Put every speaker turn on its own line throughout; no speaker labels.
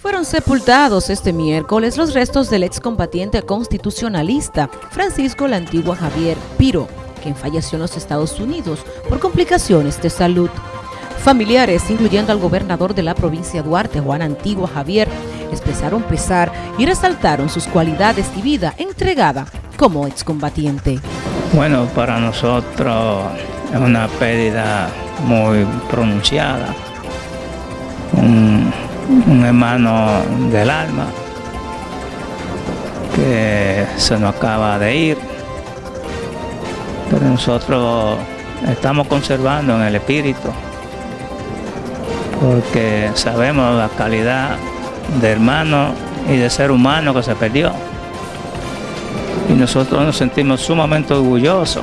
Fueron sepultados este miércoles los restos del excombatiente constitucionalista Francisco la Antigua Javier Piro, quien falleció en los Estados Unidos por complicaciones de salud. Familiares, incluyendo al gobernador de la provincia Duarte, Juan Antigua Javier, expresaron pesar y resaltaron sus cualidades y vida entregada como excombatiente.
Bueno, para nosotros es una pérdida muy pronunciada un hermano del alma que se nos acaba de ir, pero nosotros estamos conservando en el espíritu porque sabemos la calidad de hermano y de ser humano que se perdió. Y nosotros nos sentimos sumamente orgullosos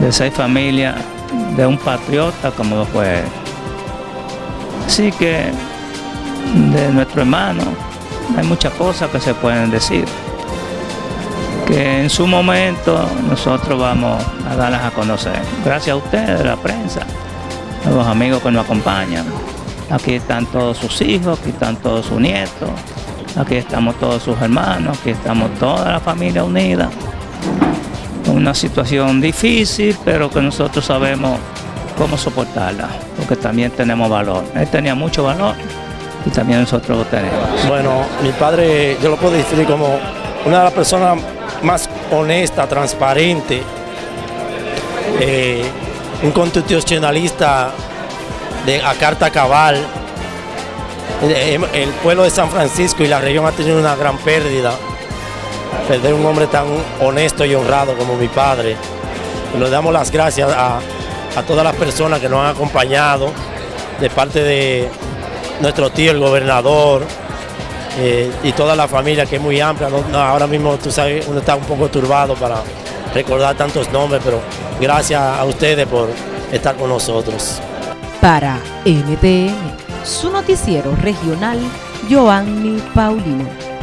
de ser familia de un patriota como lo fue. Así que de nuestro hermano. Hay muchas cosas que se pueden decir. Que en su momento nosotros vamos a darlas a conocer. Gracias a ustedes, la prensa, a los amigos que nos acompañan. Aquí están todos sus hijos, aquí están todos sus nietos, aquí estamos todos sus hermanos, aquí estamos toda la familia unida. Una situación difícil, pero que nosotros sabemos cómo soportarla, porque también tenemos valor. Él tenía mucho valor también nosotros tenemos.
Bueno, mi padre yo lo puedo definir como una de las personas más honesta, transparente, eh, un constitucionalista de a carta cabal. Eh, el, pueblo de San Francisco y la región ha tenido una gran pérdida. Perder un hombre tan honesto y honrado como mi padre. Le damos las gracias a todas las personas que nos han acompañado de parte de, nuestro tío, el gobernador, eh, y toda la familia que es muy amplia. ahora mismo tú sabes, uno está un poco turbado para recordar tantos nombres, pero gracias a ustedes por estar con nosotros.
Para NTN, su noticiero regional, Joanny Paulino.